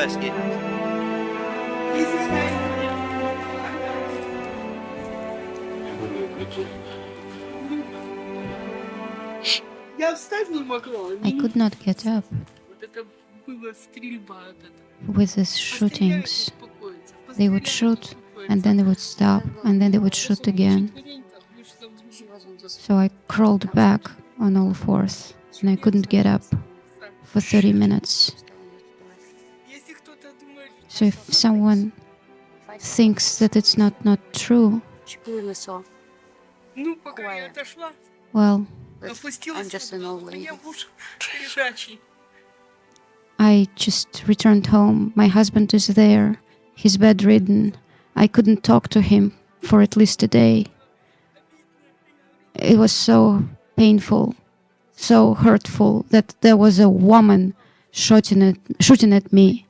first. I could not get up. With the shootings, they would shoot and then they would stop and then they would shoot again. So I crawled back on all fours and I couldn't get up for 30 minutes. So if someone thinks that it's not not true, well, I'm just an old lady. I just returned home. My husband is there. He's bedridden. I couldn't talk to him for at least a day. It was so painful, so hurtful that there was a woman shooting at, shooting at me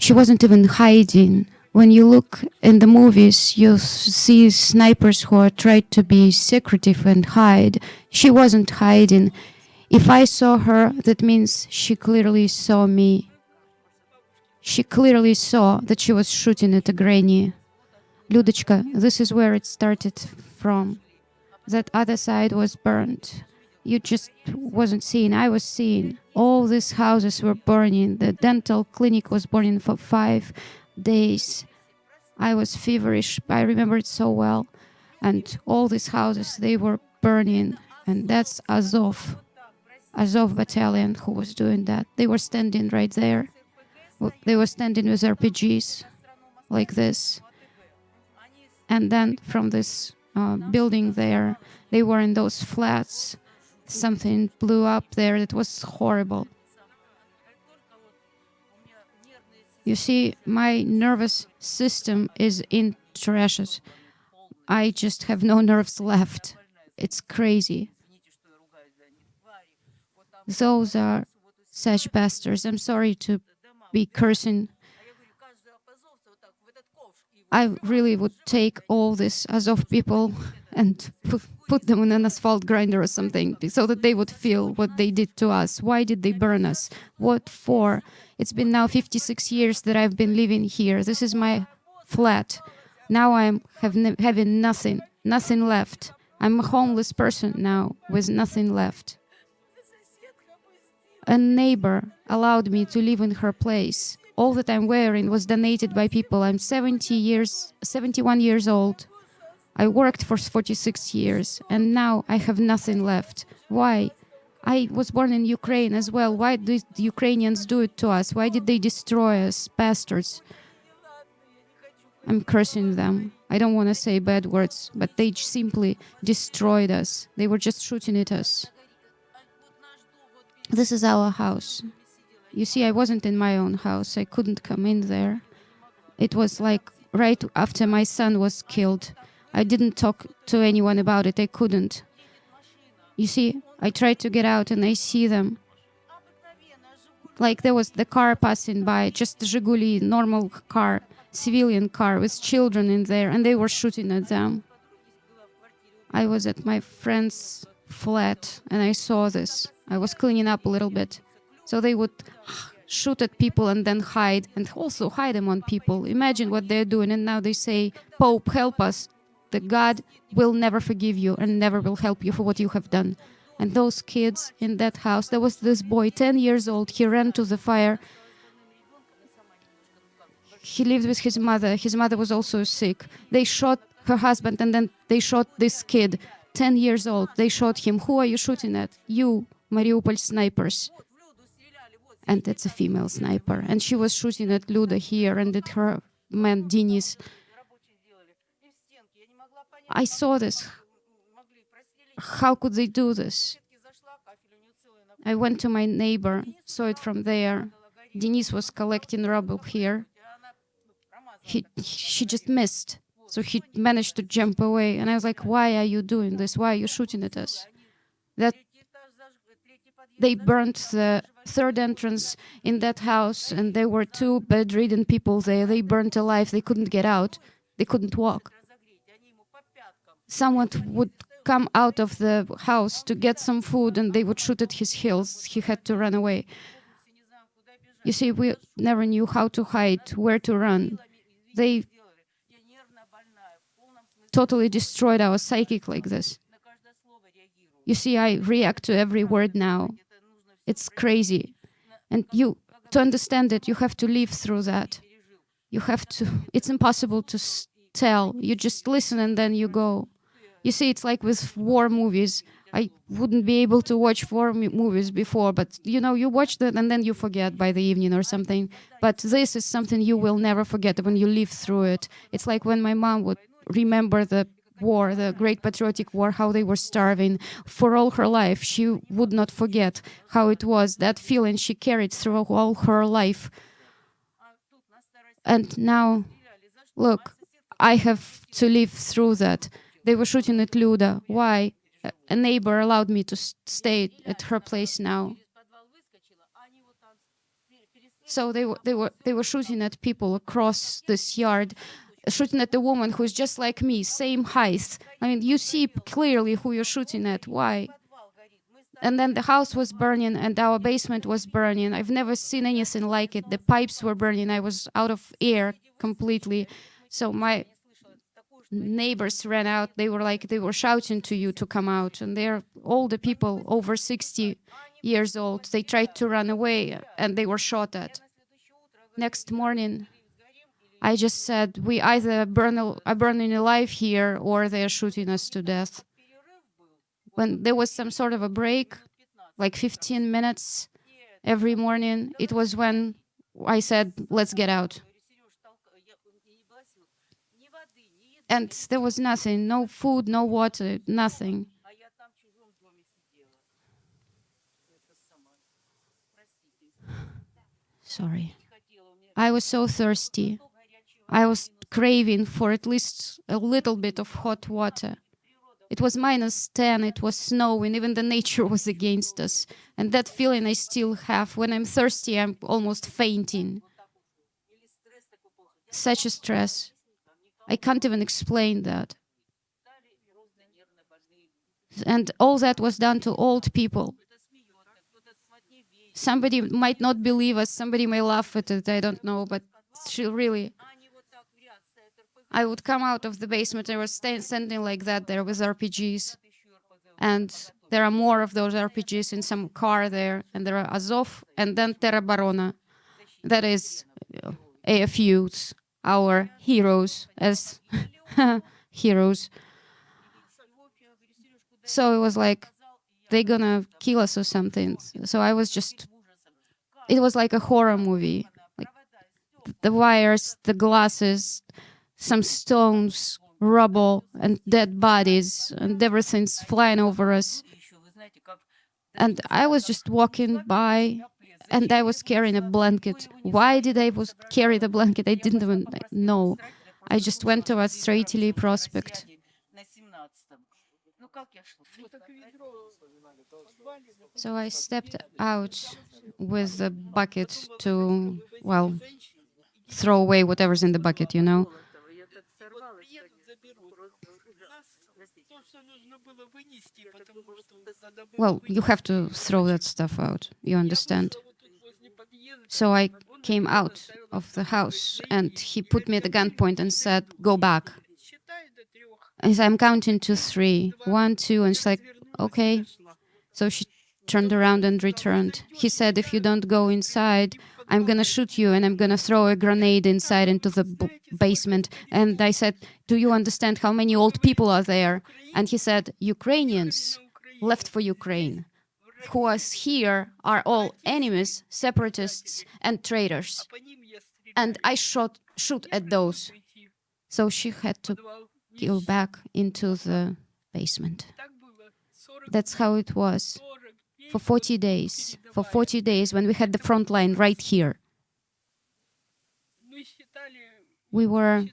She wasn't even hiding. When you look in the movies, you s- see snipers who are tried to be secretive and hide. She wasn't hiding. If I saw her, that means she clearly saw me. She clearly saw that she was shooting at a granny. Людочка, this is where it started from. That other side was burned. You just wasn't seeing. I was seeing. All these houses were burning. The dental clinic was burning for five days. I was feverish. I remember it so well. And all these houses, they were burning. And that's Azov. Azov battalion who was doing that. They were standing right there. They were standing with RPGs like this. And then from this uh, building there, they were in those flats. Something blew up there that was horrible. You see, my nervous system is in trashes. I just have no nerves left. It's crazy. Those are such bastards. I'm sorry to be cursing. I really would take all this Azov people and put, them in an asphalt grinder or something so that they would feel what they did to us. Why did they burn us? What for? It's been now 56 years that I've been living here. This is my flat. Now I'm have having nothing, nothing left. I'm a homeless person now with nothing left. A neighbor allowed me to live in her place. All that I'm wearing was donated by people. I'm 70 years, 71 years old. I worked for 46 years and now I have nothing left. Why? I was born in Ukraine as well. Why did the Ukrainians do it to us? Why did they destroy us, bastards? I'm cursing them. I don't want to say bad words, but they simply destroyed us. They were just shooting at us. This is our house. You see, I wasn't in my own house. I couldn't come in there. It was like right after my son was killed. I didn't talk to anyone about it. I couldn't. You see, I tried to get out and I see them. Like there was the car passing by, just Zhiguli, normal car, civilian car with children in there, and they were shooting at them. I was at my friend's flat and I saw this. I was cleaning up a little bit. So they would shoot at people and then hide and also hide them on people. Imagine what they're doing. And now they say, Pope, help us. The God will never forgive you and never will help you for what you have done. And those kids in that house, there was this boy, 10 years old, he ran to the fire. He lived with his mother. His mother was also sick. They shot her husband and then they shot this kid, 10 years old. They shot him. Who are you shooting at? You, Mariupol snipers. And it's a female sniper. And she was shooting at Luda here and at her man Denis. I saw this. How could they do this? I went to my neighbor, saw it from there. Denis was collecting rubble here. He, she just missed. So he managed to jump away. And I was like, why are you doing this? Why are you shooting at us? That they burnt the third entrance in that house, and there were two bedridden people there. They burnt alive. They couldn't get out. They couldn't walk. Someone would come out of the house to get some food, and they would shoot at his heels. He had to run away. You see, we never knew how to hide, where to run. They totally destroyed our psychic like this. You see, I react to every word now. It's crazy. And you, to understand it, you have to live through that. You have to, it's impossible to tell. You just listen and then you go. You see, it's like with war movies. I wouldn't be able to watch war movies before, but you know, you watch that and then you forget by the evening or something. But this is something you will never forget when you live through it. It's like when my mom would remember the war, the Great Patriotic War, how they were starving for all her life. She would not forget how it was. That feeling she carried through all her life. And now, look, I have to live through that. They were shooting at Luda. Why? A- neighbor allowed me to stay at her place now. So they were they were they were shooting at people across this yard, shooting at the woman who's just like me, same height. I mean, you see clearly who you're shooting at. Why? And then the house was burning and our basement was burning. I've never seen anything like it. The pipes were burning. I was out of air completely. So my neighbors ran out. They were like they were shouting to you to come out. And they're all the people over 60 years old. They tried to run away and they were shot at. Next morning, I just said we either burn are burning alive here or they're shooting us to death. When there was some sort of a break, like 15 minutes every morning, it was when I said, let's get out. And there was nothing no food, no water, nothing. Sorry. I was so thirsty. I was craving for at least a little bit of hot water. It was minus 10, it was snowing, even the nature was against us. And that feeling I still have. When I'm thirsty, I'm almost fainting. Such a stress. I can't even explain that. And all that was done to old people. Somebody might not believe us, somebody may laugh at it, I don't know, but she really. I would come out of the basement, I was standing like that there with RPGs. And there are more of those RPGs in some car there, and there are Azov and then Teroborona, That is uh, AFUs, our heroes as heroes. So it was like they're gonna kill us or something. So I was just it was like a horror movie. Like the wires, the glasses, some stones, rubble and dead bodies and everything's flying over us. And I was just walking by and I was carrying a blanket. Why did I was carry the blanket? I didn't even know. I just went towards Stroiteley Prospect. So I stepped out with the bucket to, well, throw away whatever's in the bucket, you know. Well, you have to throw that stuff out, you understand? So I came out of the house and he put me at the gunpoint and said, go back. And said, I'm counting to three, one, two, and she's like, okay. So she turned around and returned. He said, if you don't go inside, I'm going to shoot you and I'm going to throw a grenade inside into the basement. And I said, do you understand how many old people are there? And he said, Ukrainians left for Ukraine. Who are here are all enemies, separatists, and traitors. And I shot shoot at those. So she had to go back into the basement. That's how it was for 40 days. For 40 days when we had the front line right here. We were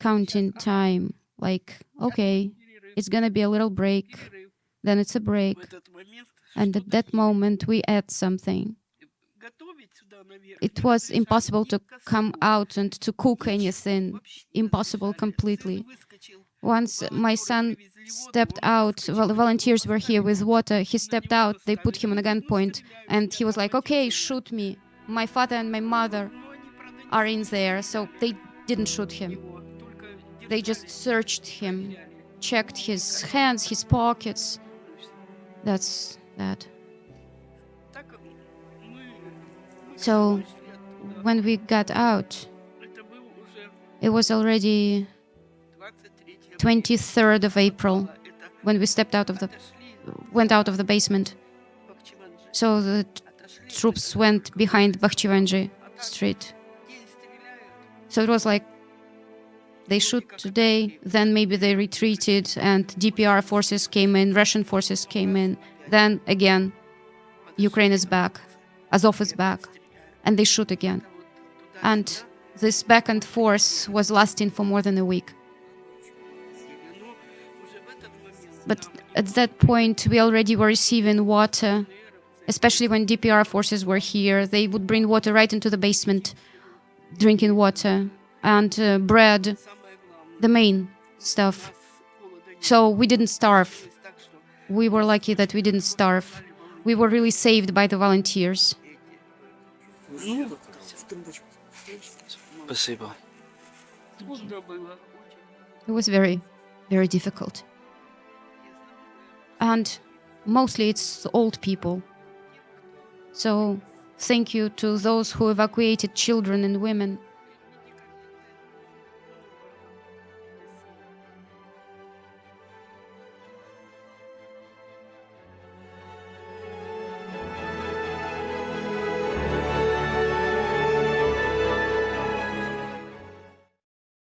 counting time like, okay, it's gonna be a little break, then it's a break, and at that moment, we add something. It was impossible to come out and to cook anything, impossible completely. Once my son stepped out, well, volunteers were here with water, he stepped out, they put him on a gunpoint, and he was like, okay, shoot me. My father and my mother are in there, so they didn't shoot him. They just searched him, checked his hands, his pockets. That's that. So when we got out, it was already 23rd of April when we stepped out of the went out of the basement. So the troops went behind Bakhchivanji street. So it was like they shoot today, then maybe they retreated and DPR forces came in, Russian forces came in. Then again, Ukraine is back, Azov is back, and they shoot again. And this back and forth was lasting for more than a week. But at that point, we already were receiving water, especially when DPR forces were here. They would bring water right into the basement, drinking water and uh, bread, the main stuff. So we didn't starve. We were lucky that we didn't starve. We were really saved by the volunteers. It was very, very difficult. And mostly it's old people. So thank you to those who evacuated children and women.